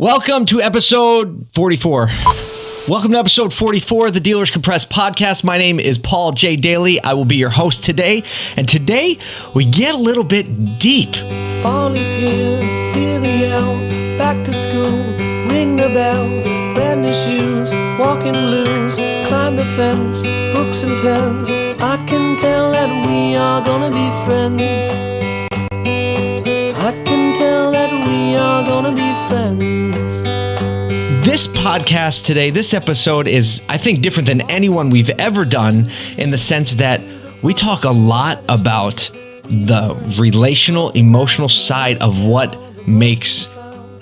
Welcome to episode 44. Welcome to episode 44 of the Dealers Compressed podcast. My name is Paul J. Daly. I will be your host today. And today we get a little bit deep. Fall is here, hear the yell, back to school, ring the bell, brand new shoes, walking blues, climb the fence, books and pens. I can tell that we are gonna be friends. I can tell that we are gonna be friends. This podcast today, this episode is, I think, different than anyone we've ever done in the sense that we talk a lot about the relational, emotional side of what makes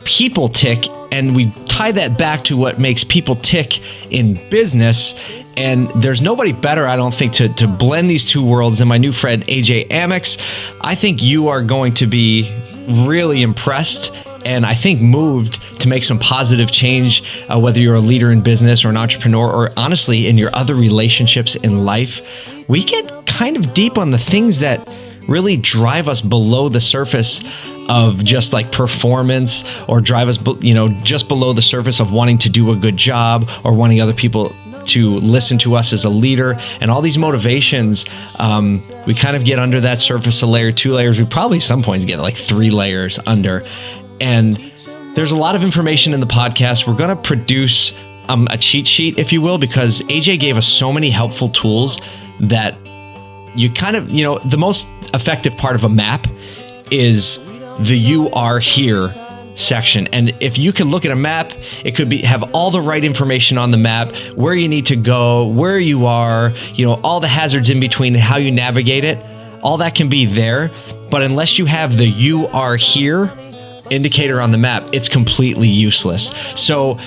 people tick. And we tie that back to what makes people tick in business. And there's nobody better, I don't think, to, to blend these two worlds than my new friend, AJ Amyx. I think you are going to be really impressed and I think moved to make some positive change, uh, whether you're a leader in business or an entrepreneur, or honestly in your other relationships in life. We get kind of deep on the things that really drive us below the surface of just like performance or drive us, you know, just below the surface of wanting to do a good job or wanting other people to listen to us as a leader and all these motivations um, we kind of get under that surface a layer two layers we probably some points get like three layers under and there's a lot of information in the podcast. We're going to produce um, a cheat sheet, if you will, because AJ gave us so many helpful tools that you kind of, you know, the most effective part of a map is the you are here section. And if you can look at a map, it could be have all the right information on the map, where you need to go, where you are, you know, all the hazards in between, how you navigate it. All that can be there. But unless you have the you are here indicator on the map, it's completely useless. So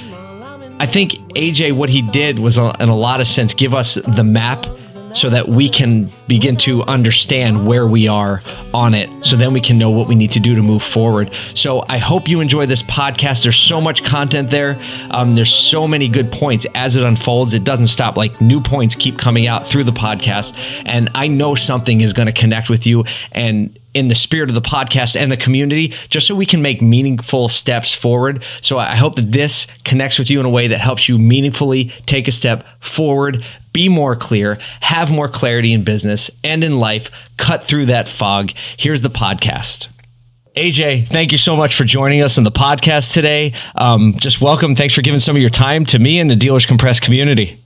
I think AJ, what he did was, in a lot of sense, give us the map so that we can begin to understand where we are on it so then we can know what we need to do to move forward. So i hope you enjoy this podcast. There's so much content there. Um, there's so many good points. As it unfolds it doesn't stop. Like new points keep coming out through the podcast and i know something is going to connect with you and in the spirit of the podcast and the community, just so we can make meaningful steps forward. So I hope that this connects with you in a way that helps you meaningfully take a step forward, be more clear, have more clarity in business and in life, cut through that fog. Here's the podcast. AJ, thank you so much for joining us on the podcast today. Um, just welcome. Thanks for giving some of your time to me and the Dealers Compressed community.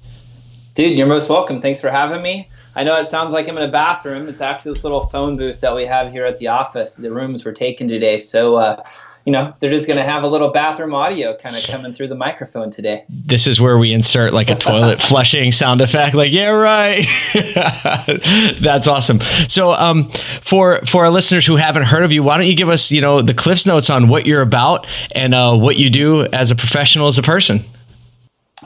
Dude, you're most welcome. Thanks for having me. I know it sounds like I'm in a bathroom. It's actually this little phone booth that we have here at the office. The rooms were taken today. So, uh, you know, they're just going to have a little bathroom audio kind of coming through the microphone today. This is where we insert like a toilet flushing sound effect. Like, yeah, right. That's awesome. So, um, for for our listeners who haven't heard of you, why don't you give us, you know, the Cliff's notes on what you're about and uh, what you do as a professional, as a person?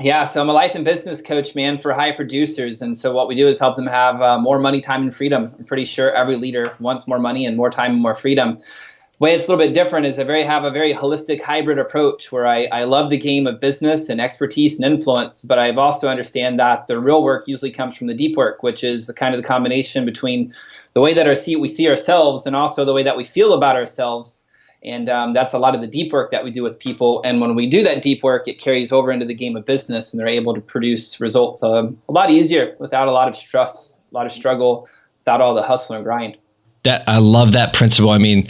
Yeah, so I'm a life and business coach, man, for high producers. And so what we do is help them have uh, more money, time, and freedom. I'm pretty sure every leader wants more money and more time and more freedom. The way it's a little bit different is I very have a very holistic hybrid approach where I, I love the game of business and expertise and influence, but I've also understand that the real work usually comes from the deep work, which is the kind of the combination between the way that our see we see ourselves and also the way that we feel about ourselves and um, that's a lot of the deep work that we do with people. And when we do that deep work, it carries over into the game of business, and they're able to produce results um, a lot easier without a lot of stress, a lot of struggle, without all the hustle and grind. That I love that principle. I mean,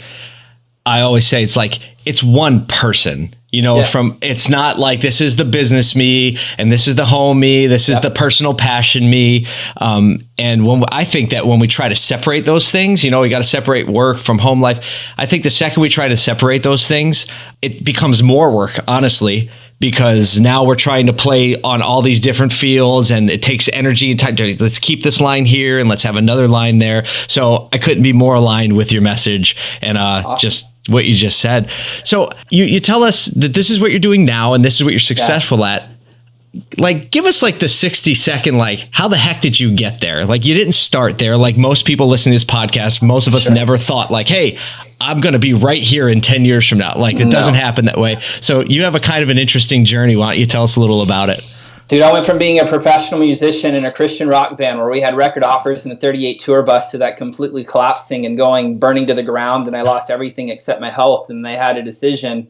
I always say it's like it's one person you know yes. from it's not like this is the business me and this is the home me this is the personal passion me um, and when i think that when we try to separate those things you know we got to separate work from home life i think the second we try to separate those things it becomes more work honestly because now we're trying to play on all these different fields and it takes energy and time. Let's keep this line here and let's have another line there. So I couldn't be more aligned with your message and uh, awesome. just what you just said. So you, you tell us that this is what you're doing now and this is what you're successful yeah. at. Like, give us like the 60 second, like, how the heck did you get there? Like, you didn't start there. Like, most people listening to this podcast, most of us sure. never thought, like, hey, I'm going to be right here in 10 years from now. Like, it no. doesn't happen that way. So, you have a kind of an interesting journey. Why don't you tell us a little about it? Dude, I went from being a professional musician in a Christian rock band where we had record offers in a 38 tour bus to that completely collapsing and going burning to the ground, and I lost everything except my health. And they had a decision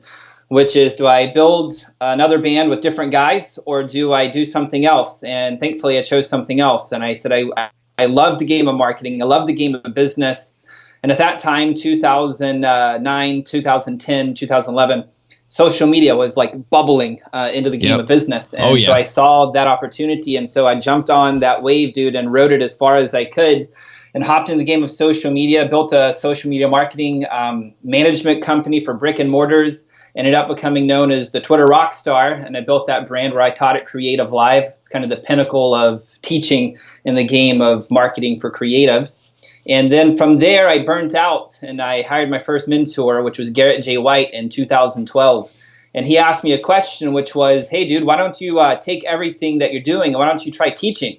which is do I build another band with different guys or do I do something else? And thankfully, I chose something else. And I said, I, I love the game of marketing, I love the game of business. And at that time, 2009, 2010, 2011, social media was like bubbling uh, into the game yep. of business. And oh, yeah. so I saw that opportunity. And so I jumped on that wave, dude, and rode it as far as I could and hopped into the game of social media, built a social media marketing um, management company for brick and mortars ended up becoming known as the Twitter rock star, and I built that brand where I taught at Creative Live. It's kind of the pinnacle of teaching in the game of marketing for creatives. And then from there, I burnt out and I hired my first mentor, which was Garrett J. White in 2012. And he asked me a question, which was, Hey, dude, why don't you uh, take everything that you're doing and why don't you try teaching?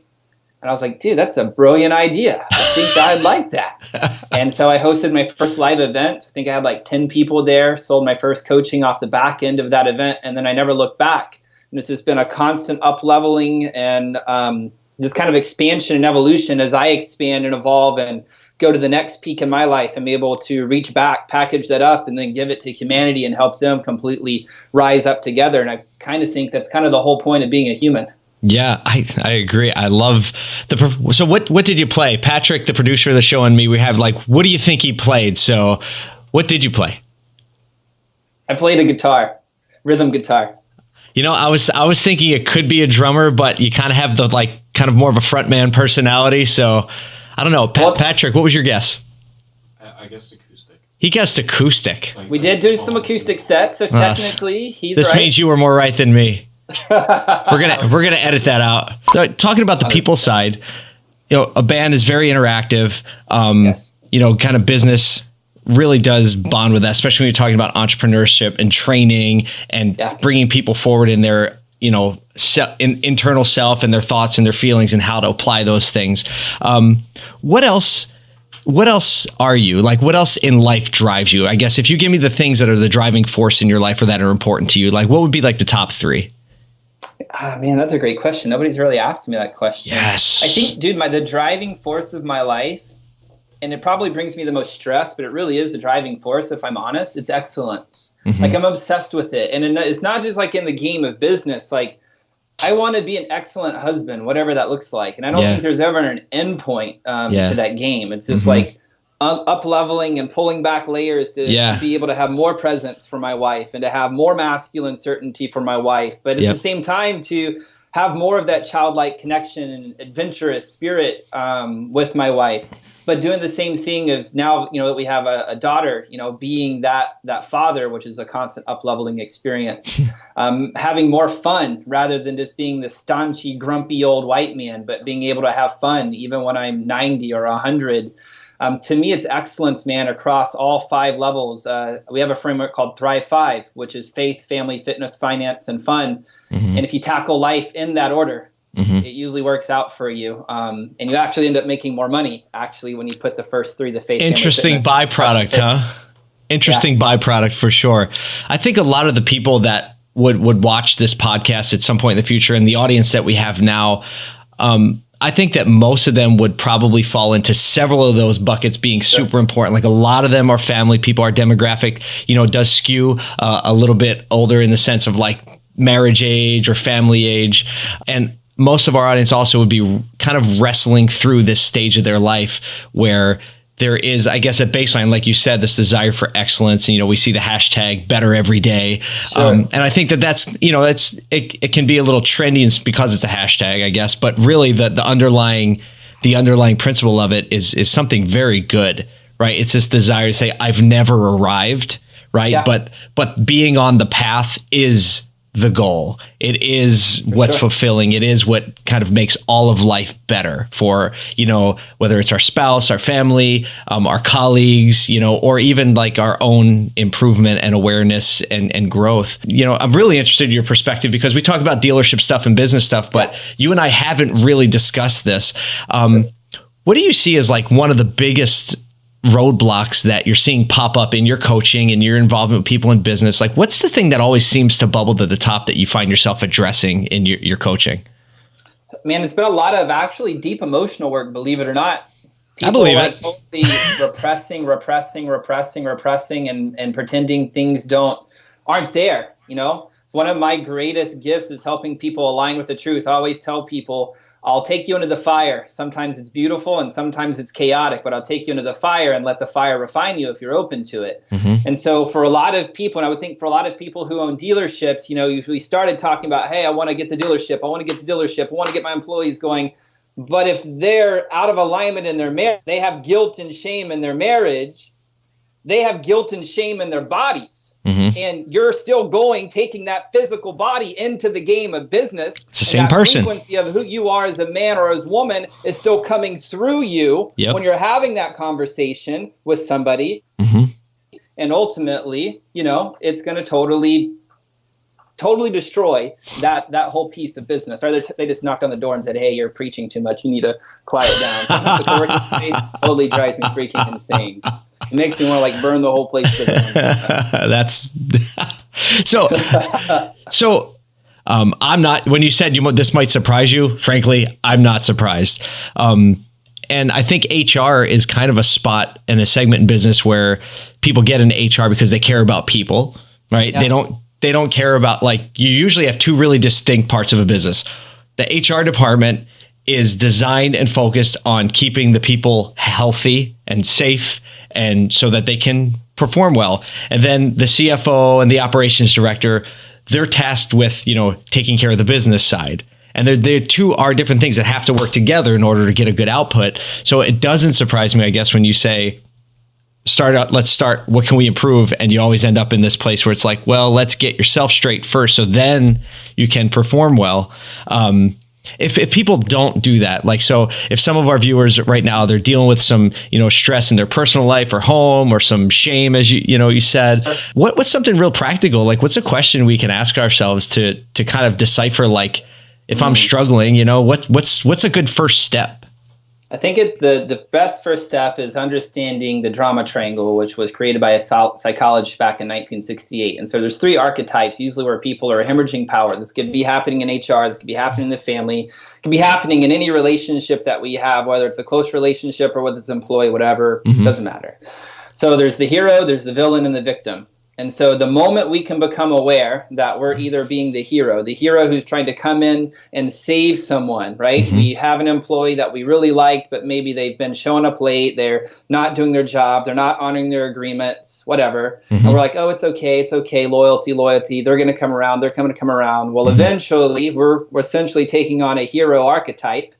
And I was like, dude, that's a brilliant idea. I think I'd like that. and so I hosted my first live event. I think I had like 10 people there, sold my first coaching off the back end of that event, and then I never looked back. And this has been a constant up leveling and um, this kind of expansion and evolution as I expand and evolve and go to the next peak in my life and be able to reach back, package that up, and then give it to humanity and help them completely rise up together. And I kind of think that's kind of the whole point of being a human. Yeah, I, I agree. I love the. So what what did you play, Patrick, the producer of the show, and me? We have like, what do you think he played? So, what did you play? I played a guitar, rhythm guitar. You know, I was I was thinking it could be a drummer, but you kind of have the like kind of more of a frontman personality. So, I don't know, well, Patrick. What was your guess? I, I guessed acoustic. He guessed acoustic. Like, we did do some acoustic sets, so technically uh, he's. This right. means you were more right than me we're gonna we're gonna edit that out. So, talking about the people side, you know, a band is very interactive. Um, yes. You know, kind of business really does bond with that, especially when you're talking about entrepreneurship and training and yeah. bringing people forward in their you know se- in, internal self and their thoughts and their feelings and how to apply those things. Um, what else? What else are you like? What else in life drives you? I guess if you give me the things that are the driving force in your life or that are important to you, like what would be like the top three? Ah, man, that's a great question. Nobody's really asked me that question. Yes. I think, dude, my the driving force of my life, and it probably brings me the most stress, but it really is the driving force. If I'm honest, it's excellence. Mm-hmm. Like I'm obsessed with it, and it's not just like in the game of business. Like I want to be an excellent husband, whatever that looks like, and I don't yeah. think there's ever an end point um, yeah. to that game. It's just mm-hmm. like up leveling and pulling back layers to, yeah. be able to have more presence for my wife and to have more masculine certainty for my wife but at yep. the same time to have more of that childlike connection and adventurous spirit um, with my wife. But doing the same thing as now you know that we have a, a, daughter you know being that that father which is a constant up leveling experience um, having more fun rather than just being the staunchy grumpy old white man but being able to have fun even when i'm 90 or 100 um, to me, it's excellence, man, across all five levels. Uh, we have a framework called Thrive Five, which is faith, family, fitness, finance, and fun. Mm-hmm. And if you tackle life in that order, mm-hmm. it usually works out for you. Um, and you actually end up making more money, actually, when you put the first three, the faith, Interesting family, fitness, byproduct, huh? Interesting yeah. byproduct for sure. I think a lot of the people that would would watch this podcast at some point in the future, and the audience that we have now, um, I think that most of them would probably fall into several of those buckets being sure. super important. Like a lot of them are family people. Our demographic, you know, does skew uh, a little bit older in the sense of like marriage age or family age. And most of our audience also would be kind of wrestling through this stage of their life where there is, I guess, a baseline, like you said, this desire for excellence. And, you know, we see the hashtag better every day. Sure. Um, and I think that that's, you know, that's, it, it can be a little trendy because it's a hashtag, I guess, but really the, the underlying, the underlying principle of it is, is something very good, right? It's this desire to say, I've never arrived, right? Yeah. But, but being on the path is the goal. It is for what's sure. fulfilling. It is what kind of makes all of life better for, you know, whether it's our spouse, our family, um, our colleagues, you know, or even like our own improvement and awareness and, and growth. You know, I'm really interested in your perspective because we talk about dealership stuff and business stuff, but you and I haven't really discussed this. Um, sure. What do you see as like one of the biggest roadblocks that you're seeing pop up in your coaching and your involvement with people in business? Like, what's the thing that always seems to bubble to the top that you find yourself addressing in your, your coaching? Man, it's been a lot of actually deep emotional work, believe it or not. People I believe like it. Totally repressing, repressing, repressing, repressing, and, and pretending things don't aren't there. You know, one of my greatest gifts is helping people align with the truth. I always tell people, I'll take you into the fire. Sometimes it's beautiful and sometimes it's chaotic, but I'll take you into the fire and let the fire refine you if you're open to it. Mm-hmm. And so, for a lot of people, and I would think for a lot of people who own dealerships, you know, we started talking about, hey, I want to get the dealership, I want to get the dealership, I want to get my employees going. But if they're out of alignment in their marriage, they have guilt and shame in their marriage, they have guilt and shame in their bodies Mm-hmm. And you're still going, taking that physical body into the game of business. It's the same person. Frequency of who you are as a man or as woman is still coming through you yep. when you're having that conversation with somebody. Mm-hmm. And ultimately, you know, it's going to totally, totally destroy that that whole piece of business. Or they just knocked on the door and said, "Hey, you're preaching too much. You need to quiet down." the working space totally drives me freaking insane. It makes me want to like burn the whole place. That's so. so um, I'm not. When you said you this might surprise you, frankly, I'm not surprised. Um, and I think HR is kind of a spot and a segment in business where people get into HR because they care about people, right? Yeah. They don't. They don't care about like you usually have two really distinct parts of a business. The HR department is designed and focused on keeping the people healthy and safe and so that they can perform well. And then the CFO and the operations director, they're tasked with, you know, taking care of the business side. And they're, they're two are different things that have to work together in order to get a good output. So it doesn't surprise me, I guess, when you say, start out, let's start, what can we improve? And you always end up in this place where it's like, well, let's get yourself straight first. So then you can perform well. Um, if, if people don't do that like so if some of our viewers right now they're dealing with some you know stress in their personal life or home or some shame as you you know you said what what's something real practical? Like what's a question we can ask ourselves to to kind of decipher like if i'm hmm. struggling you know what what's what's a good first step I think it, the the best first step is understanding the drama triangle, which was created by a psychologist back in 1968. And so there's three archetypes, usually where people are hemorrhaging power. This could be happening in HR. This could be happening in the family. It could be happening in any relationship that we have, whether it's a close relationship or with this employee, whatever. Mm-hmm. Doesn't matter. So there's the hero, there's the villain, and the victim. And so the moment we can become aware that we're either being the hero, the hero who's trying to come in and save someone, right? Mm-hmm. We have an employee that we really like, but maybe they've been showing up late, they're not doing their job, they're not honoring their agreements, whatever. Mm-hmm. And we're like, oh, it's okay, it's okay, loyalty, loyalty, they're going to come around, they're coming to come around. Well, mm-hmm. eventually, we're, we're essentially taking on a hero archetype.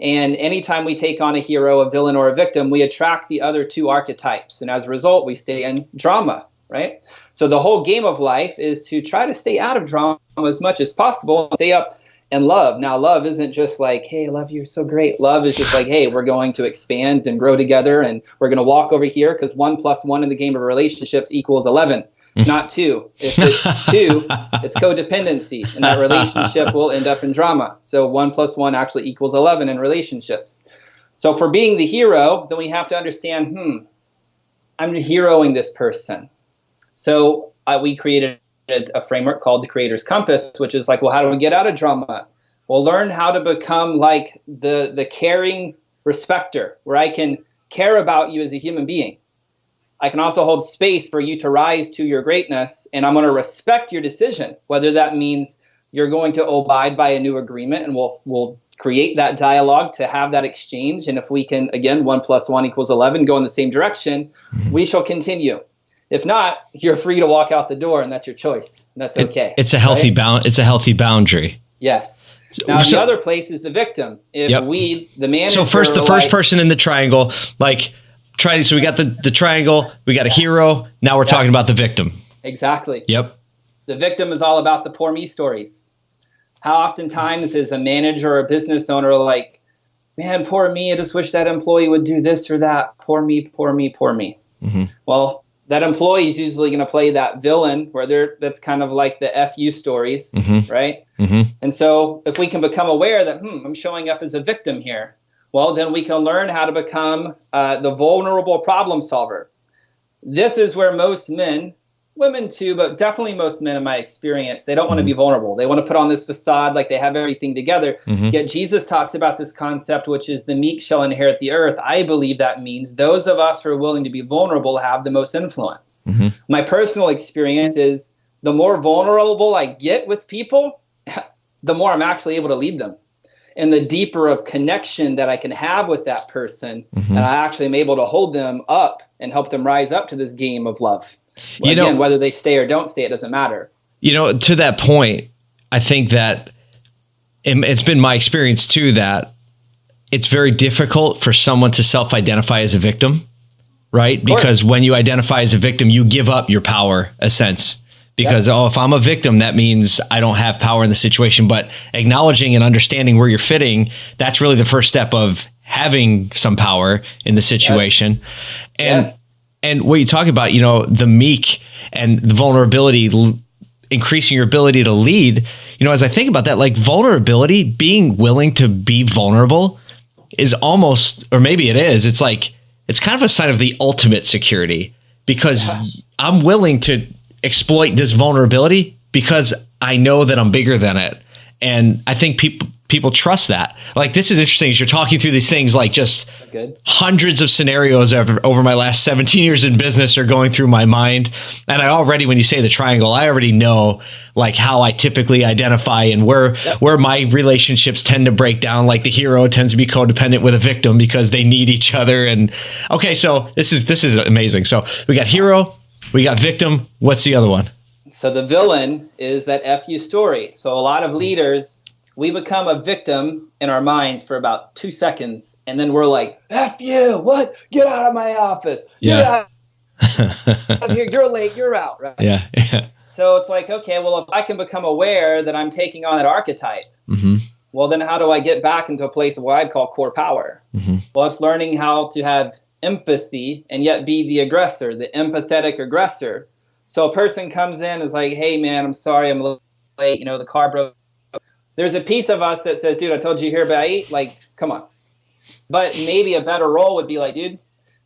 And anytime we take on a hero, a villain, or a victim, we attract the other two archetypes. And as a result, we stay in drama, right? So the whole game of life is to try to stay out of drama as much as possible, stay up and love. Now, love isn't just like, hey, I love you, you're so great. Love is just like, hey, we're going to expand and grow together, and we're going to walk over here because one plus one in the game of relationships equals 11, not two. If it's two, it's codependency, and that relationship will end up in drama. So one plus one actually equals 11 in relationships. So for being the hero, then we have to understand, hmm, I'm heroing this person. So uh, we created a framework called the Creator's Compass, which is like, well, how do we get out of drama? Well, learn how to become like the the caring respecter, where I can care about you as a human being. I can also hold space for you to rise to your greatness, and I'm going to respect your decision, whether that means you're going to abide by a new agreement, and we'll we'll create that dialogue to have that exchange. And if we can, again, one plus one equals eleven, go in the same direction, mm-hmm. we shall continue. If not, you're free to walk out the door, and that's your choice. that's okay. It, it's a healthy right? bound. It's a healthy boundary. Yes. Now so, the other place is the victim. If yep. we, the man. So first, the first like, person in the triangle, like trying. So we got the the triangle. We got a hero. Now we're yeah. talking about the victim. Exactly. Yep. The victim is all about the poor me stories. How oftentimes is a manager or a business owner like, man, poor me. I just wish that employee would do this or that. Poor me, poor me, poor me. Mm-hmm. Well, that employee is usually going to play that villain where they're that's kind of like the fu stories mm-hmm. right mm-hmm. and so if we can become aware that hmm i'm showing up as a victim here well then we can learn how to become uh, the vulnerable problem solver this is where most men women too, but definitely most men in my experience, they don't mm-hmm. want to be vulnerable. They want to put on this facade like they have everything together. Mm-hmm. Yet Jesus talks about this concept, which is the meek shall inherit the earth. I believe that means those of us who are willing to be vulnerable have the most influence. Mm-hmm. My personal experience is the more vulnerable I get with people, the more I'm actually able to lead them. And the deeper of connection that I can have with that person, Mm-hmm. and I actually am able to hold them up and help them rise up to this game of love. You Again, know- whether they stay or don't stay, it doesn't matter. You know, to that point, I think that it- it's been my experience too that it's very difficult for someone to self identify as a victim, right? Because when you identify as a victim, you give up your power, a sense. Because, oh, if I'm a victim, that means I don't have power in the situation. But acknowledging and understanding where you're fitting, that's really the first step of having some power in the situation. And Yes. And what you talk about, you know, the meek and the vulnerability, l- increasing your ability to lead. You know, as I think about that, like vulnerability, being willing to be vulnerable is almost, or maybe it is, it's like, it's kind of a sign of the ultimate security because I'm willing to exploit this vulnerability because I know that I'm bigger than it. And I think people, people trust that. Like, this is interesting as you're talking through these things, like just good. hundreds of scenarios over, over my last 17 years in business are going through my mind. And i already when you say the triangle i already know like how i typically identify and where where my relationships tend to break down. Like the hero tends to be codependent with a victim because they need each other. And okay so this is this is amazing. So we got hero we got victim. What's the other one? So the villain is that FU story. So a lot of leaders, we become a victim in our minds for about two seconds, and then we're like, F you, what? Get out of my office. Yeah. Out here. You're late. You're out. Right. yeah yeah So it's like, okay, well, if I can become aware that I'm taking on that archetype, hmm well, then how do I get back into a place of what I'd call core power? Mhm. Well, it's learning how to have empathy and yet be the aggressor, the empathetic aggressor. So a person comes in and is like, hey, man, I'm sorry, I'm a little late. You know, the car broke. There's a piece of us that says, dude, I told you here by eight. Like, come on. But maybe a better role would be like, dude,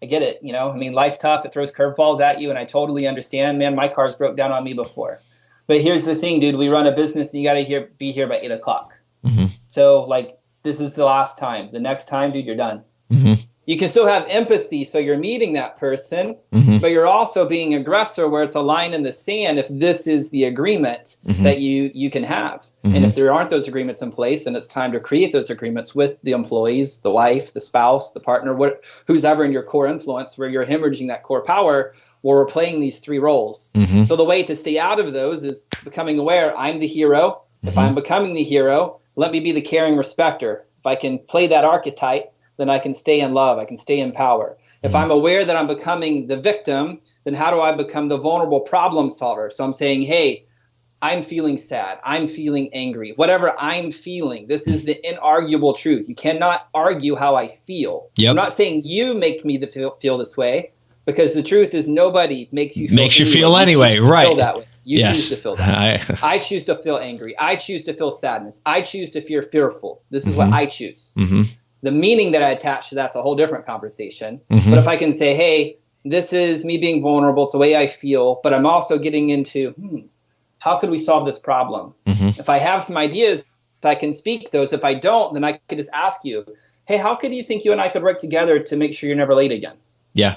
I get it. You know, I mean, life's tough. It throws curveballs at you. And I totally understand, man. My car's broke down on me before. But here's the thing, dude. We run a business and you got to here, be here by eight o'clock. Mhm. So, like, this is the last time. The next time, dude, you're done. Mhm. You can still have empathy. So you're meeting that person, Mhm. but you're also being aggressor where it's a line in the sand if this is the agreement Mhm. that you you can have Mhm. and if there aren't those agreements in place then it's time to create those agreements with the employees the wife the spouse the partner what who's ever in your core influence where you're hemorrhaging that core power where we're playing these three roles Mhm. so the way to stay out of those is becoming aware i'm the hero if i'm becoming the hero let me be the caring respecter if i can play that archetype then I can stay in love. I can stay in power. If I'm aware that I'm becoming the victim, then how do I become the vulnerable problem solver? So I'm saying, hey, I'm feeling sad. I'm feeling angry. Whatever I'm feeling, this is the inarguable truth. You cannot argue how I feel. Yep. I'm not saying you make me the feel, feel this way, because the truth is nobody makes you feel Makes you feel way. anyway, right. Feel that way. You yes choose to feel that. way. I, I choose to feel angry. I choose to feel sadness. I choose to feel fearful. This is Mhm. what I choose Mhm. The meaning that I attach to that's a whole different conversation. Mhm. But if I can say, hey, this is me being vulnerable, it's the way I feel, but I'm also getting into, hmm, how could we solve this problem? Mhm. If I have some ideas, I can speak those. If I don't, then I could just ask you, hey, how could you think you and I could work together to make sure you're never late again? yeah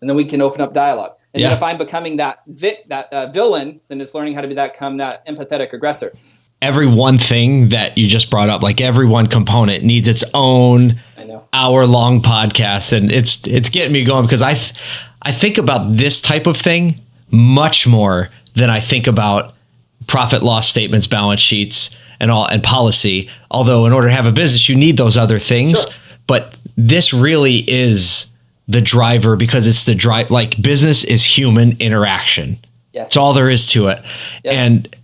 And then we can open up dialogue. And Yeah. then if I'm becoming that vi- that uh, villain, then it's learning how to be that become that empathetic aggressor. Every one thing that you just brought up, like every one component needs its own hour long podcast. And it's, it's getting me going because I, th- I think about this type of thing much more than I think about profit loss statements, balance sheets and all and policy. Although in order to have a business, you need those other things, Sure. but this really is the driver because it's the drive, like business is human interaction. Yes. That's all there is to it. Yes. And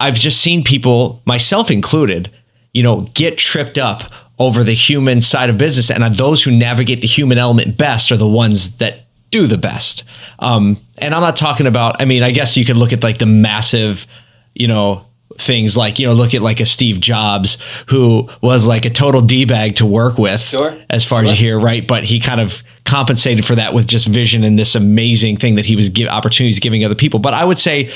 I've just seen people, myself included, you know, get tripped up over the human side of business. And those who navigate the human element best are the ones that do the best. Um, and I'm not talking about, I mean, I guess you could look at like the massive, you know, things like, you know, look at like a Steve Jobs who was like a total D bag to work with Sure. as far as you hear, right? But he kind of compensated for that with just vision and this amazing thing that he was give opportunities giving other people. But I would say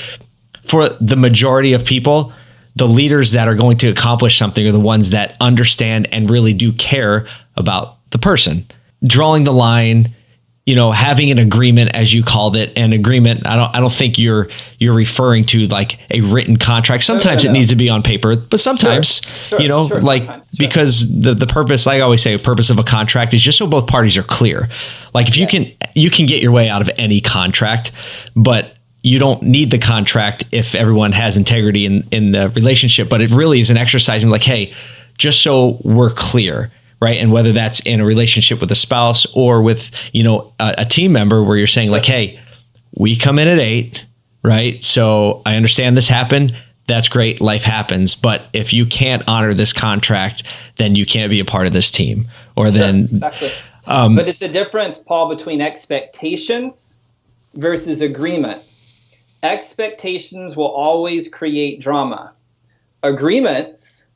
for the majority of people, the leaders that are going to accomplish something are the ones that understand and really do care about the person. Drawing the line you know having an agreement as you called it an agreement i don't i don't think you're you're referring to like a written contract sometimes no, it no. needs to be on paper but sometimes Sure, you know sure, like because the the purpose like i always say the purpose of a contract is just so both parties are clear like if you can you can get your way out of any contract but you don't need the contract if everyone has integrity in in the relationship but it really is an exercise in like hey just so we're clear right? And whether that's in a relationship with a spouse or with you know a, a team member where you're saying like hey we come in at eight right? So i understand this happened. That's great. Life happens. But if you can't honor this contract then you can't be a part of this team or then exactly. um, but it's the difference, Paul, between expectations versus agreements. Expectations will always create drama. Agreements,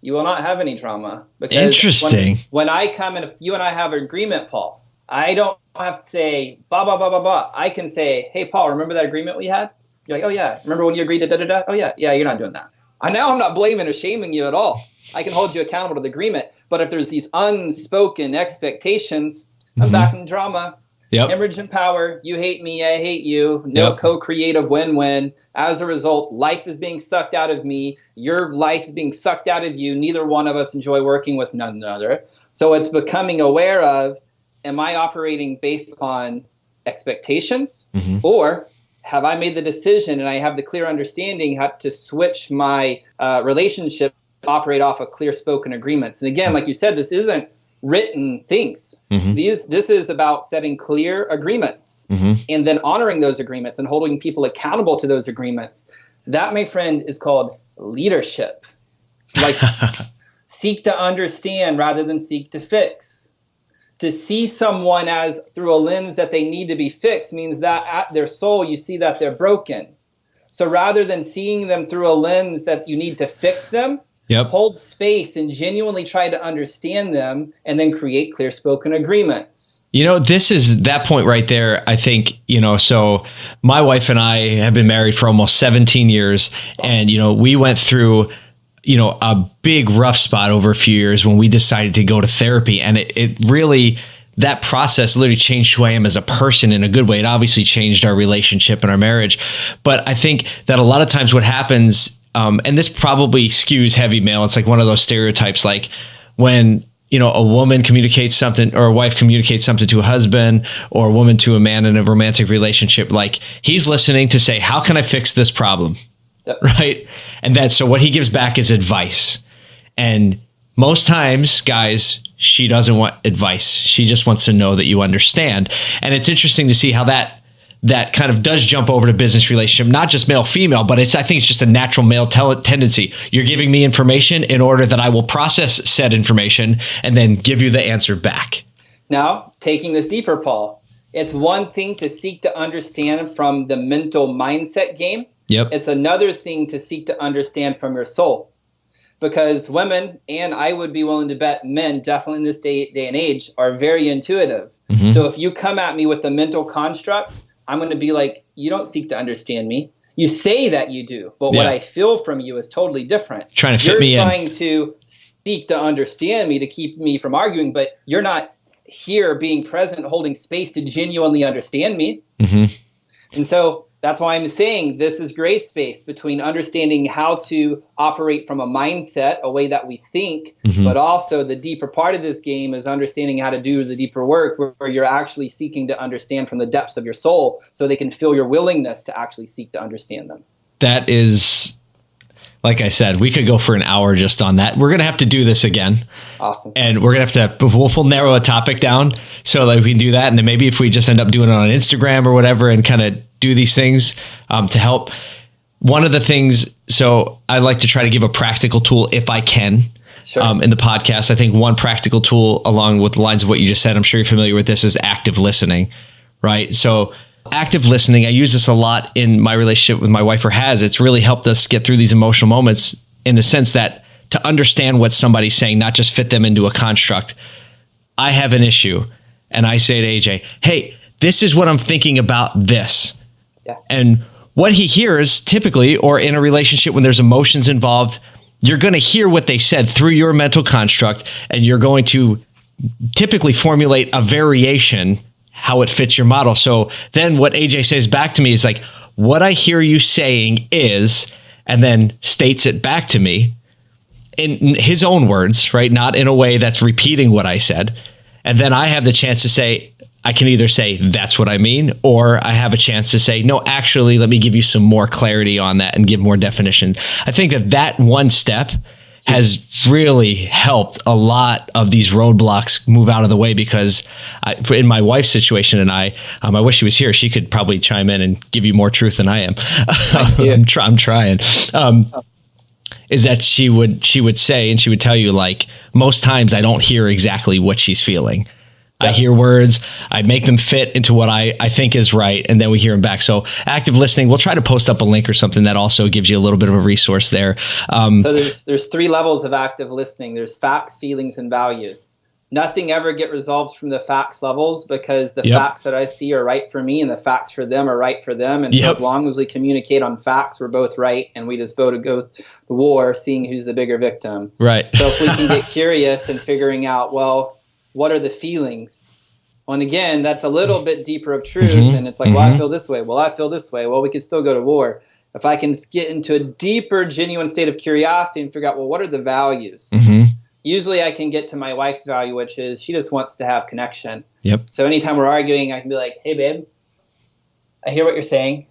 you will not have any drama. Because Interesting. When, when I come and if you and I have an agreement, Paul, I don't have to say blah blah blah blah blah. I can say, "Hey, Paul, remember that agreement we had?" You're like, "Oh yeah, remember when you agreed to da da da?" "Oh yeah, yeah, you're not doing that." I now I'm not blaming or shaming you at all. I can hold you accountable to the agreement. But if there's these unspoken expectations, I'm Mhm. back in drama. Yep Hemorrhage and power. You hate me, I hate you. No Yep. co-creative win-win. As a result, life is being sucked out of me. Your life is being sucked out of you. Neither one of us enjoy working with none another. So it's becoming aware of: Am I operating based upon expectations, Mhm. or have I made the decision and I have the clear understanding how to switch my uh, relationship, operate off of clear spoken agreements? And again, like you said, this isn't written things. Mhm. These this is about setting clear agreements Mhm. and then honoring those agreements and holding people accountable to those agreements. That, my friend, is called leadership. Like seek to understand rather than seek to fix. To see someone as through a lens that they need to be fixed means that at their soul you see that they're broken. So rather than seeing them through a lens that you need to fix them, yep hold space and genuinely try to understand them and then create clear spoken agreements. You know, this is that point right there. I think, you know, so my wife and I have been married for almost 17 years. And, you know, we went through, you know, a big rough spot over a few years when we decided to go to therapy. And it, it really, that process literally changed who I am as a person in a good way. It obviously changed our relationship and our marriage. But I think that a lot of times what happens, um, and this probably skews heavy male, it's like one of those stereotypes, like when you know a woman communicates something or a wife communicates something to a husband or a woman to a man in a romantic relationship like he's listening to say how can i fix this problem? Yep. right? And that so what he gives back is advice. And most times guys she doesn't want advice. She just wants to know that you understand. And it's interesting to see how that that kind of does jump over to business relationship not just male female but it's i think it's just a natural male tel- tendency you're giving me information in order that i will process said information and then give you the answer back Now, taking this deeper, Paul, it's one thing to seek to understand from the mental mindset game. yep It's another thing to seek to understand from your soul. Because women, and I would be willing to bet men, definitely in this day, day and age, are very intuitive. Mhm. So if you come at me with the mental construct, I'm going to be like, you don't seek to understand me. You say that you do, but what I feel from you is totally different. Trying to fit you're me in. trying to seek to understand me to keep me from arguing, but you're not here being present, holding space to genuinely understand me. hmm And so that's why I'm saying this is gray space between understanding how to operate from a mindset, a way that we think, Mhm. but also the deeper part of this game is understanding how to do the deeper work where, where you're actually seeking to understand from the depths of your soul so they can feel your willingness to actually seek to understand them. that is like i said we could go for an hour just on that we're gonna have to do this again Awesome. and we're gonna have to we'll, we'll narrow a topic down so that we can do that and then maybe if we just end up doing it on instagram or whatever and kind of do these things um, to help. One of the things so i like to try to give a practical tool if i can Sure. um, in the podcast. I think one practical tool along with the lines of what you just said i'm sure you're familiar with this is active listening right? So active listening i use this a lot in my relationship with my wife or has. It's really helped us get through these emotional moments in the sense that to understand what somebody's saying not just fit them into a construct. I have an issue and i say to aj hey this is what i'm thinking about this And what he hears typically or in a relationship when there's emotions involved you're going to hear what they said through your mental construct and you're going to typically formulate a variation how it fits your model. So then what AJ says back to me is like, what I hear you saying is, and then states it back to me in his own words, right? Not in a way that's repeating what I said. And then I have the chance to say, I can either say that's what I mean, or I have a chance to say, no, actually, let me give you some more clarity on that and give more definition. I think that that one step has really helped a lot of these roadblocks move out of the way because I, in my wife's situation and I, um, I wish she was here. She could probably chime in and give you more truth than I am. I'm, try, I'm, trying. Um, is that she would she would say and she would tell you like most times I don't hear exactly what she's feeling. I hear words, I make them fit into what I, I think is right, and then we hear them back. So active listening, we'll try to post up a link or something that also gives you a little bit of a resource there. Um, so there's there's three levels of active listening. There's facts, feelings, and values. Nothing ever get resolved from the facts levels because the yep. facts that I see are right for me and the facts for them are right for them. And yep. so as long as we communicate on facts, we're both right, and we just go to go to war, seeing who's the bigger victim. Right. So if we can get curious and figuring out, well, what are the feelings? Well, and again, that's a little bit deeper of truth. Mm-hmm. And it's like, mm-hmm. well, I mm-hmm. feel this way. Well, I feel this way. Well, we could still go to war. If I can get into a deeper, genuine state of curiosity and figure out, well, what are the values? Mm-hmm. Usually I can get to my wife's value, which is she just wants to have connection. Yep. So anytime we're arguing, I can be like, hey, babe, I hear what you're saying.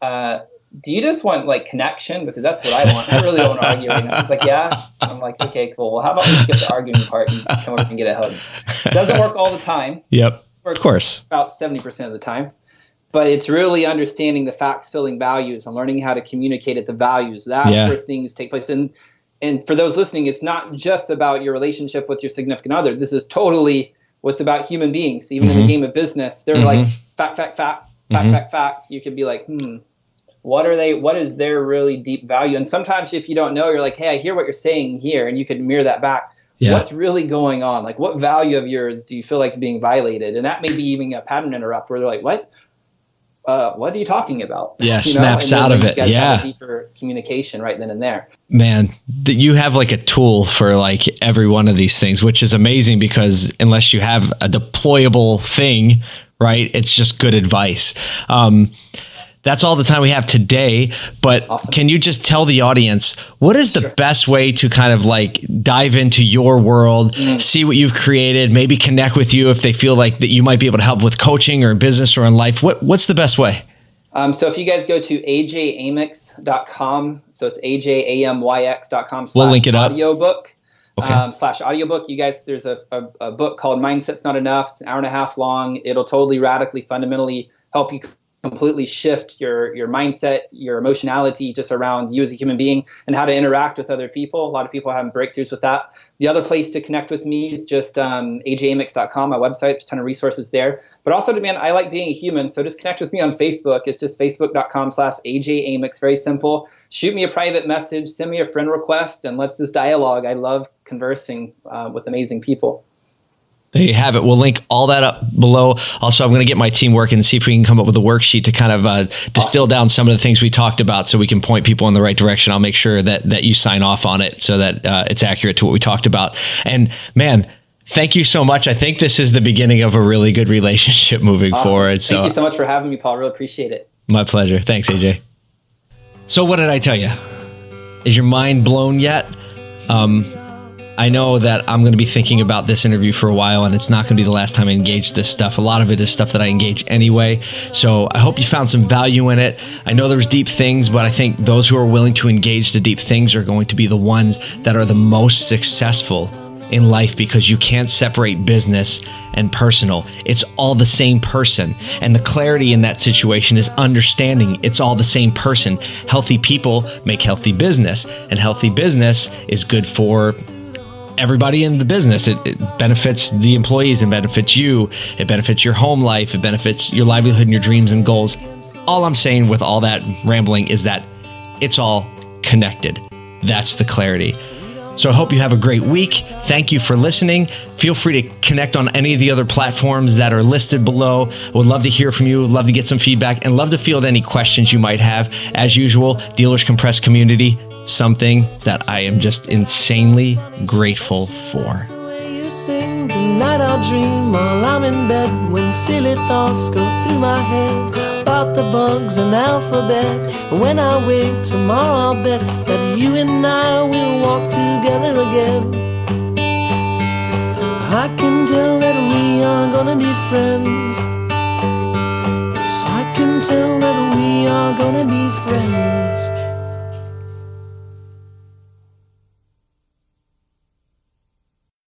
Uh, do you just want like connection? Because that's what I want. I really don't want to argue right now. It's like, yeah. I'm like, okay, cool. Well, how about we skip the arguing part and come over and get a hug? It doesn't work all the time. Yep. Of course. About 70% of the time. But it's really understanding the facts filling values and learning how to communicate at the values. That's yeah. where things take place. And and for those listening, it's not just about your relationship with your significant other. This is totally what's about human beings. Even mm-hmm. in the mm-hmm. game of business, they're mm-hmm. like fact, fact, fact, fact, mm-hmm. fact, fact. You could be like, hmm, what are they what is their really deep value and sometimes if you don't know you're like hey i hear what you're saying here and you could mirror that back yeah. what's really going on like what value of yours do you feel like is being violated and that may be even a pattern interrupt where they're like what uh, what are you talking about? Yeah, you know? snaps out of it. Yeah, deeper communication right then and there. Man, that you have like a tool for like every one of these things, which is amazing because unless you have a deployable thing, right, it's just good advice. Um, that's all the time we have today. But awesome. can you just tell the audience what is the sure. best way to kind of like dive into your world, mm. see what you've created, maybe connect with you if they feel like that you might be able to help with coaching or business or in life? What what's the best way? Um, so if you guys go to ajamyx.com, so it's ajamyx.com slash we'll link it up. audiobook. Okay. Um, slash audiobook. You guys, there's a, a, a book called Mindset's Not Enough. It's an hour and a half long. It'll totally radically, fundamentally help you completely shift your your mindset, your emotionality just around you as a human being and how to interact with other people. A lot of people have breakthroughs with that. The other place to connect with me is just um, ajamyx.com, my website. There's a ton of resources there. But also, man, I like being a human, so just connect with me on Facebook. It's just facebook.com slash ajamyx. Very simple. Shoot me a private message, send me a friend request, and let's just dialogue. I love conversing uh, with amazing people. There you have it. We'll link all that up below. Also, I'm going to get my team working and see if we can come up with a worksheet to kind of uh, distill down some of the things we talked about, so we can point people in the right direction. I'll make sure that that you sign off on it so that uh, it's accurate to what we talked about. And man, thank you so much. I think this is the beginning of a really good relationship moving awesome. forward. So, thank you so much for having me, Paul. Really appreciate it. My pleasure. Thanks, AJ. So, what did I tell you? Is your mind blown yet? Um, I know that I'm going to be thinking about this interview for a while, and it's not going to be the last time I engage this stuff. A lot of it is stuff that I engage anyway. So I hope you found some value in it. I know there's deep things, but I think those who are willing to engage the deep things are going to be the ones that are the most successful in life because you can't separate business and personal. It's all the same person. And the clarity in that situation is understanding it's all the same person. Healthy people make healthy business, and healthy business is good for everybody in the business. It, it, benefits the employees and benefits you. It benefits your home life. It benefits your livelihood and your dreams and goals. All I'm saying with all that rambling is that it's all connected. That's the clarity. So I hope you have a great week. Thank you for listening. Feel free to connect on any of the other platforms that are listed below. Would love to hear from you, love to get some feedback, and love to field any questions you might have. As usual, Dealers Compressed community, something that I am just insanely grateful for. Tonight I'll dream while I'm in bed when silly thoughts go through my head about the bugs and alphabet. When I wake tomorrow, I'll bet that you and I will walk together again. I can tell that we are gonna be friends. Yes, I can tell that we are gonna be friends.